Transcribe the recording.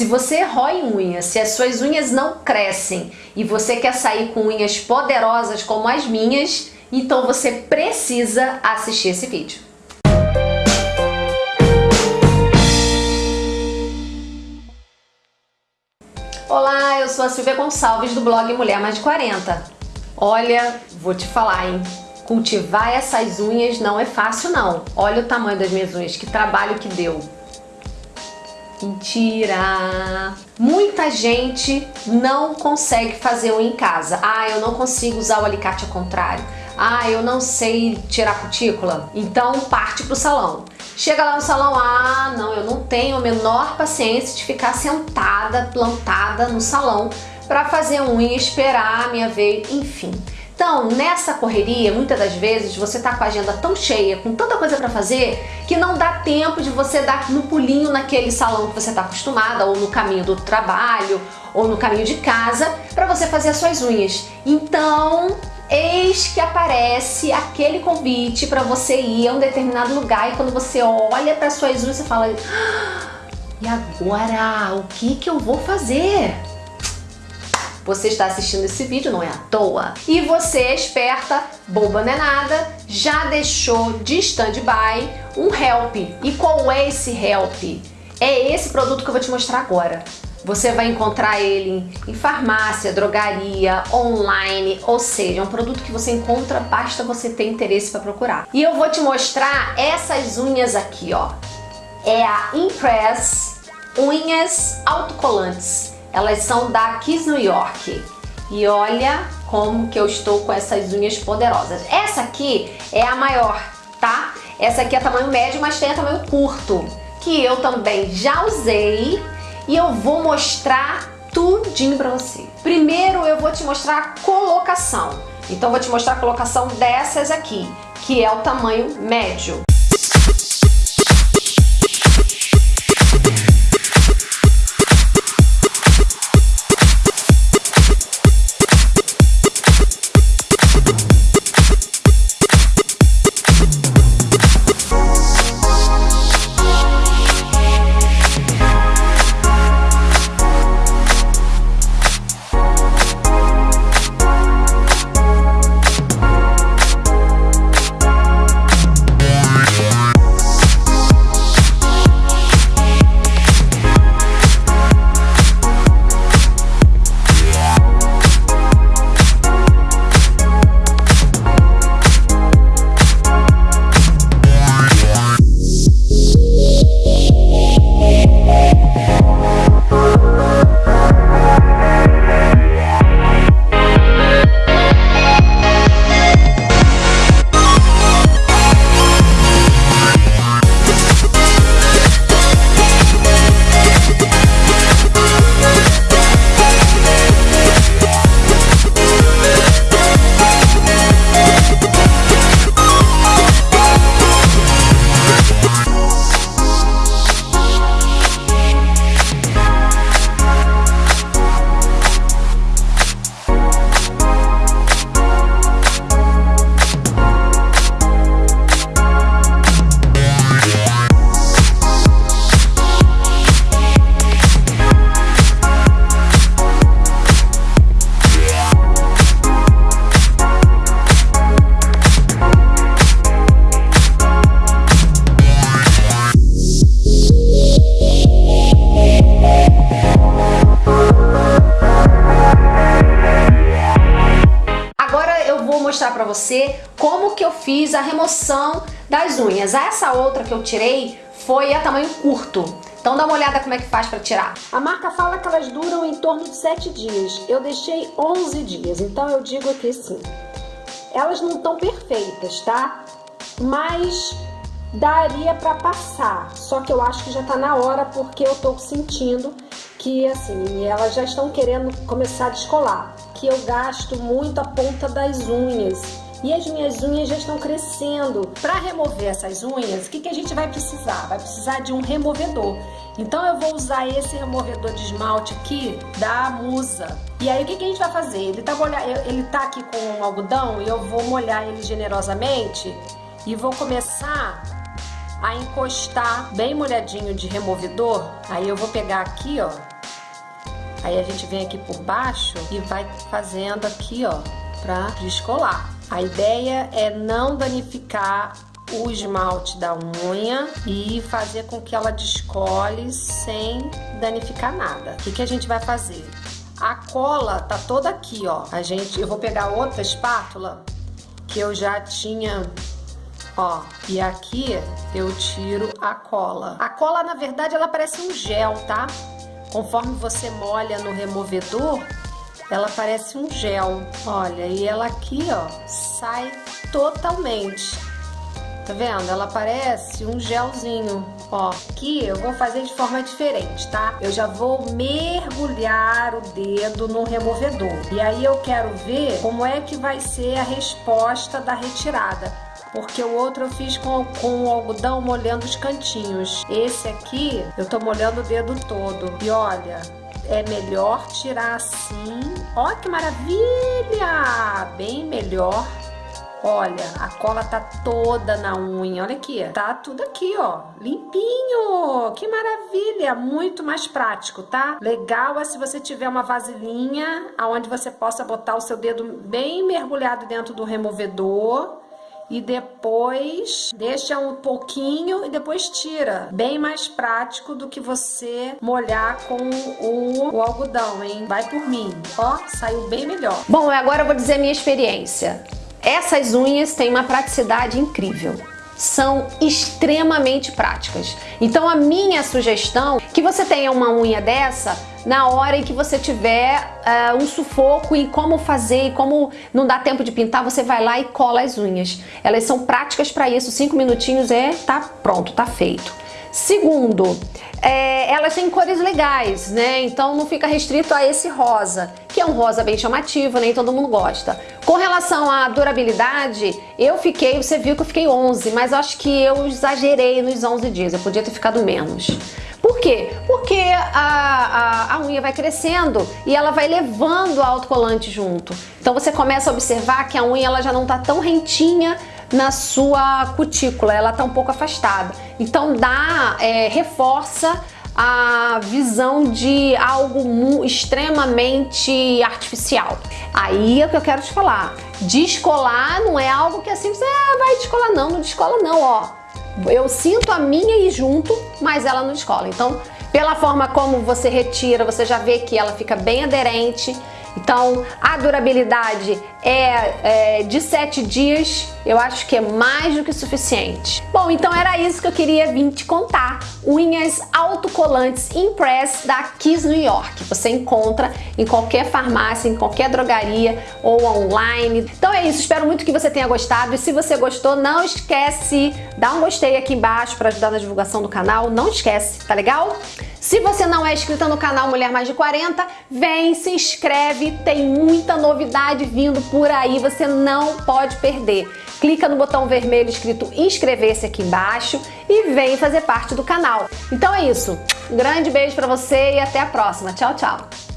Se você rói unhas, se as suas unhas não crescem e você quer sair com unhas poderosas como as minhas, então você precisa assistir esse vídeo. Olá, eu sou a Silvia Gonçalves do blog Mulher Mais de 40. Olha, vou te falar, hein? Cultivar essas unhas não é fácil não. Olha o tamanho das minhas unhas, que trabalho que deu. Mentira! Muita gente não consegue fazer um em casa. Ah, eu não consigo usar o alicate ao contrário. Ah, eu não sei tirar cutícula. Então parte pro salão. Chega lá no salão, ah, não, eu não tenho a menor paciência de ficar sentada, plantada no salão para fazer unha, esperar a minha vez, enfim. Então, nessa correria, muitas das vezes você tá com a agenda tão cheia, com tanta coisa para fazer, que não dá tempo de você dar no pulinho naquele salão que você tá acostumada, ou no caminho do trabalho, ou no caminho de casa, para você fazer as suas unhas. Então, eis que aparece aquele convite para você ir a um determinado lugar e quando você olha para suas unhas, você fala: ah, "E agora, o que que eu vou fazer?" Você está assistindo esse vídeo, não é à toa. E você, esperta, boba não é nada, já deixou de stand-by um help. E qual é esse help? É esse produto que eu vou te mostrar agora. Você vai encontrar ele em farmácia, drogaria, online, ou seja, é um produto que você encontra, basta você ter interesse para procurar. E eu vou te mostrar essas unhas aqui, ó. É a Impress Unhas Autocolantes. Elas são da Kiss New York. E olha como que eu estou com essas unhas poderosas. Essa aqui é a maior, tá? Essa aqui é tamanho médio, mas tem a tamanho curto, que eu também já usei e eu vou mostrar tudinho pra você. Primeiro eu vou te mostrar a colocação. Então vou te mostrar a colocação dessas aqui, que é o tamanho médio. Fiz a remoção das unhas. Essa outra que eu tirei foi a tamanho curto. Então dá uma olhada como é que faz para tirar. A marca fala que elas duram em torno de 7 dias. Eu deixei 11 dias, então eu digo que sim. Elas não estão perfeitas, tá? Mas daria para passar. Só que eu acho que já tá na hora porque eu tô sentindo que assim, elas já estão querendo começar a descolar. Que eu gasto muito a ponta das unhas. E as minhas unhas já estão crescendo. Para remover essas unhas, o que, que a gente vai precisar? Vai precisar de um removedor. Então eu vou usar esse removedor de esmalte aqui da Musa. E aí o que, que a gente vai fazer? Ele tá, molha... ele tá aqui com algodão e eu vou molhar ele generosamente e vou começar a encostar bem molhadinho de removedor. Aí eu vou pegar aqui, ó, Aí a gente vem aqui por baixo e vai fazendo aqui, ó, pra descolar. A ideia é não danificar o esmalte da unha e fazer com que ela descole sem danificar nada. O que, que a gente vai fazer? A cola tá toda aqui, ó. A gente, eu vou pegar outra espátula que eu já tinha Ó, e aqui eu tiro a cola. A cola, na verdade, ela parece um gel, tá? Conforme você molha no removedor, ela parece um gel. Olha, e ela aqui, ó, sai totalmente. Tá vendo? Ela parece um gelzinho. Ó, aqui eu vou fazer de forma diferente, tá? Eu já vou mergulhar o dedo no removedor. E aí eu quero ver como é que vai ser a resposta da retirada porque o outro eu fiz com, com o algodão molhando os cantinhos. Esse aqui eu tô molhando o dedo todo. E olha, é melhor tirar assim. Ó que maravilha! Bem melhor. Olha, a cola tá toda na unha. Olha aqui, tá tudo aqui, ó, limpinho. Que maravilha, muito mais prático, tá? Legal é se você tiver uma vasilhinha aonde você possa botar o seu dedo bem mergulhado dentro do removedor e depois deixa um pouquinho e depois tira. Bem mais prático do que você molhar com o, o algodão, hein? Vai por mim. Ó, saiu bem melhor. Bom, agora eu vou dizer minha experiência. Essas unhas têm uma praticidade incrível são extremamente práticas. Então a minha sugestão que você tenha uma unha dessa na hora em que você tiver uh, um sufoco e como fazer e como não dá tempo de pintar, você vai lá e cola as unhas. Elas são práticas para isso, cinco minutinhos é tá pronto, tá feito. Segundo, é, elas têm cores legais, né? Então não fica restrito a esse rosa, que é um rosa bem chamativo, nem todo mundo gosta. Com relação à durabilidade, eu fiquei, você viu que eu fiquei 11, mas acho que eu exagerei nos 11 dias, eu podia ter ficado menos. Por quê? Porque a, a, a, unha vai crescendo e ela vai levando o autocolante junto. Então você começa a observar que a unha ela já não está tão rentinha na sua cutícula, ela está um pouco afastada. Então dá, é, reforça a visão de algo extremamente artificial. Aí é o que eu quero te falar. Descolar não é algo que assim você ah, vai descolar não, não descola não, ó. Eu sinto a minha ir junto, mas ela não descola. Então, pela forma como você retira, você já vê que ela fica bem aderente então, a durabilidade é, é, de 7 dias, eu acho que é mais do que suficiente. Bom, então era isso que eu queria vir te contar. Unhas autocolantes Impress da Kiss New York. Você encontra em qualquer farmácia, em qualquer drogaria ou online. Então é isso, espero muito que você tenha gostado. E se você gostou, não esquece, dá um gostei aqui embaixo para ajudar na divulgação do canal. Não esquece, tá legal? Se você não é inscrito no canal Mulher Mais de 40, vem, se inscreve, tem muita novidade vindo por aí, você não pode perder. Clica no botão vermelho escrito inscrever-se aqui embaixo e vem fazer parte do canal. Então é isso, um grande beijo para você e até a próxima. Tchau, tchau!